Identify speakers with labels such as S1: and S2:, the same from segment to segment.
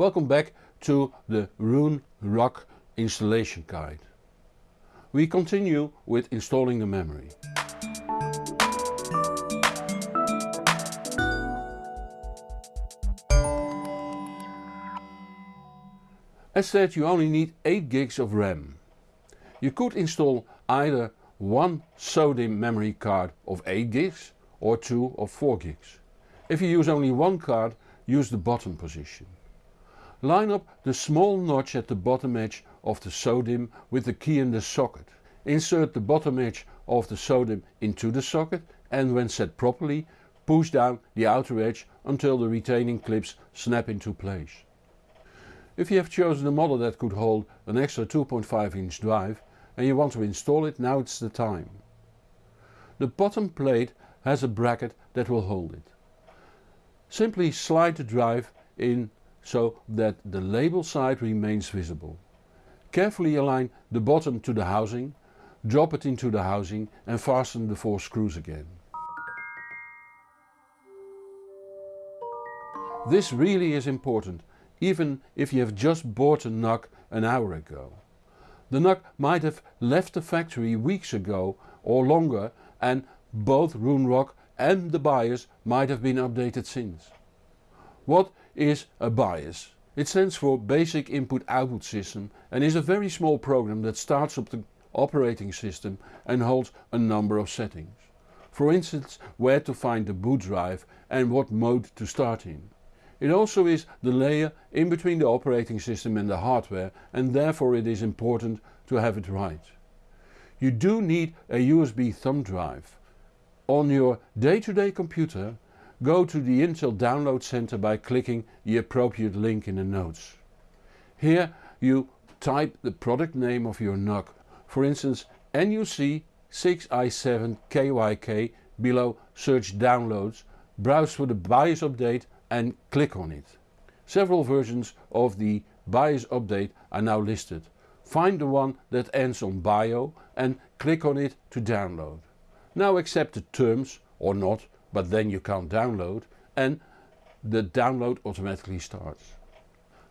S1: Welcome back to the Roon Rock installation guide. We continue with installing the memory. As said you only need 8 gigs of RAM. You could install either one SODIMM memory card of 8 gigs or two of 4 gigs. If you use only one card use the bottom position. Line up the small notch at the bottom edge of the SODIMM with the key in the socket. Insert the bottom edge of the SODIMM into the socket and when set properly push down the outer edge until the retaining clips snap into place. If you have chosen a model that could hold an extra 2.5 inch drive and you want to install it, now it's the time. The bottom plate has a bracket that will hold it. Simply slide the drive in so that the label side remains visible. Carefully align the bottom to the housing, drop it into the housing and fasten the four screws again. This really is important even if you have just bought a NUC an hour ago. The NUC might have left the factory weeks ago or longer and both RoonRock and the BIOS might have been updated since. What is a BIOS? It stands for Basic Input Output System and is a very small program that starts up the operating system and holds a number of settings. For instance where to find the boot drive and what mode to start in. It also is the layer in between the operating system and the hardware and therefore it is important to have it right. You do need a USB thumb drive. On your day-to-day -day computer go to the Intel Download Center by clicking the appropriate link in the notes. Here you type the product name of your NUC, for instance NUC 6i7KYK below search downloads, browse for the BIOS update and click on it. Several versions of the BIOS update are now listed. Find the one that ends on BIO and click on it to download. Now accept the terms or not but then you can't download and the download automatically starts.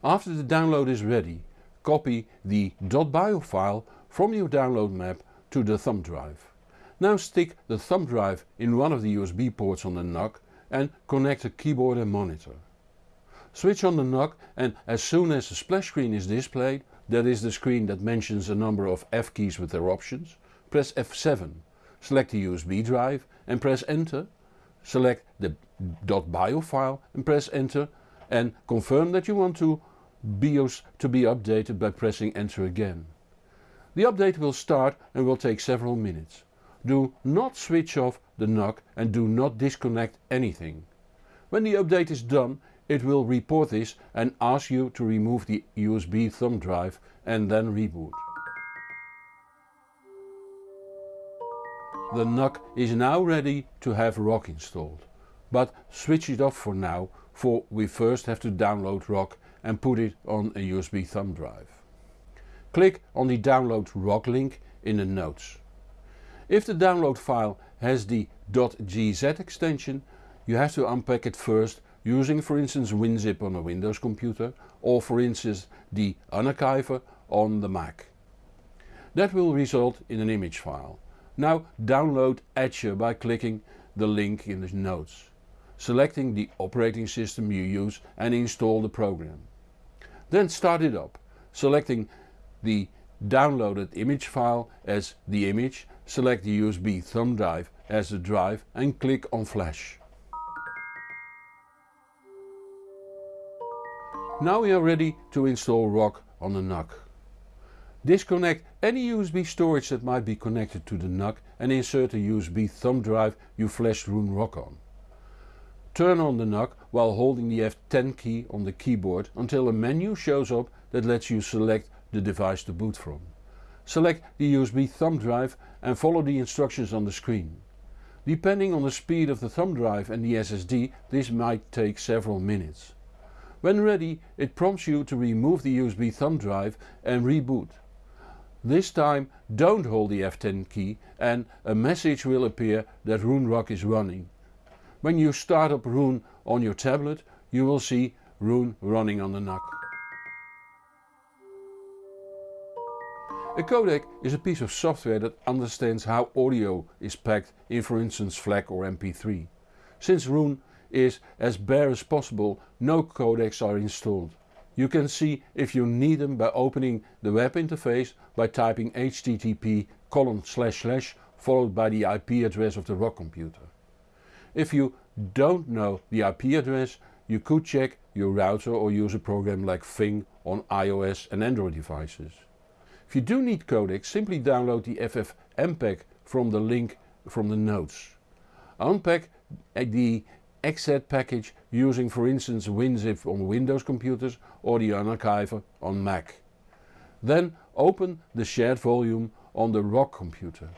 S1: After the download is ready copy the .bio file from your download map to the thumb drive. Now stick the thumb drive in one of the USB ports on the NUC and connect the keyboard and monitor. Switch on the NUC and as soon as the splash screen is displayed, that is the screen that mentions a number of F keys with their options, press F7, select the USB drive and press enter, select the .bio file and press enter and confirm that you want to BIOS to be updated by pressing enter again. The update will start and will take several minutes. Do not switch off the NUC and do not disconnect anything. When the update is done it will report this and ask you to remove the USB thumb drive and then reboot. The NUC is now ready to have ROCK installed. But switch it off for now for we first have to download ROCK and put it on a USB thumb drive. Click on the download ROCK link in the notes. If the download file has the .gz extension you have to unpack it first using for instance WinZip on a Windows computer or for instance the Unarchiver on the Mac. That will result in an image file. Now download Etcher by clicking the link in the notes, selecting the operating system you use and install the program. Then start it up, selecting the downloaded image file as the image select the USB thumb drive as the drive and click on flash. Now we are ready to install ROCK on the NUC. Disconnect any USB storage that might be connected to the NUC and insert the USB thumb drive you flashed RoonRock on. Turn on the NUC while holding the F10 key on the keyboard until a menu shows up that lets you select the device to boot from. Select the USB thumb drive and follow the instructions on the screen. Depending on the speed of the thumb drive and the SSD this might take several minutes. When ready it prompts you to remove the USB thumb drive and reboot. This time don't hold the F10 key and a message will appear that RoonRock is running. When you start up Roon on your tablet you will see Roon running on the NUC. A codec is a piece of software that understands how audio is packed in for instance FLAC or MP3. Since Roon is as bare as possible no codecs are installed. You can see if you need them by opening the web interface by typing http colon slash slash followed by the IP address of the ROCK computer. If you don't know the IP address you could check your router or use a program like Fing on iOS and Android devices. If you do need codecs simply download the FFmpeg from the link from the notes. Unpack the exec package using for instance WinZip on Windows computers or the Unarchiver on Mac. Then open the shared volume on the ROCK computer.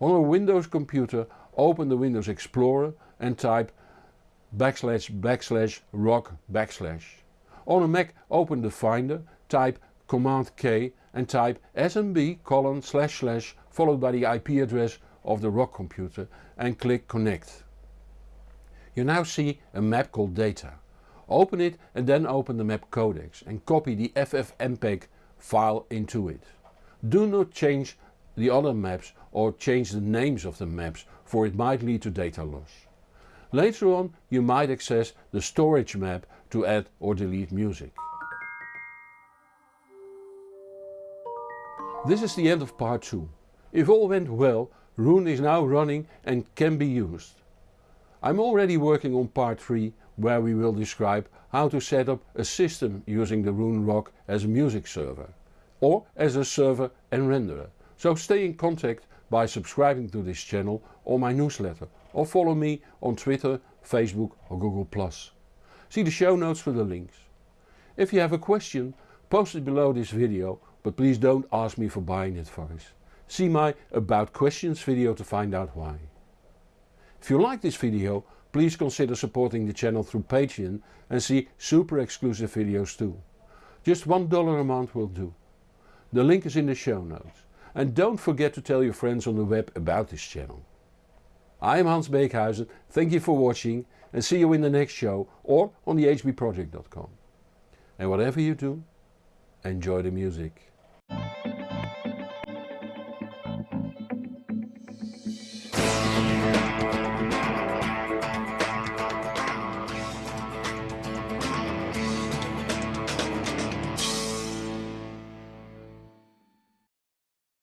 S1: On a Windows computer open the Windows Explorer and type backslash backslash rock backslash. On a Mac open the Finder, type Command K and type smb colon slash slash followed by the IP address of the ROCK computer and click connect. You now see a map called data. Open it and then open the map codecs and copy the FFmpeg file into it. Do not change the other maps or change the names of the maps for it might lead to data loss. Later on you might access the storage map to add or delete music. This is the end of part 2. If all went well, Roon is now running and can be used. I'm already working on part 3 where we will describe how to set up a system using the Roon ROCK as a music server or as a server and renderer. So stay in contact by subscribing to this channel or my newsletter or follow me on Twitter, Facebook or Google+. See the show notes for the links. If you have a question post it below this video but please don't ask me for buying advice. See my about questions video to find out why. If you like this video please consider supporting the channel through Patreon and see super exclusive videos too. Just $1 a month will do. The link is in the show notes. And don't forget to tell your friends on the web about this channel. I am Hans Beekhuizen, thank you for watching and see you in the next show or on the hbproject.com. And whatever you do, enjoy the music.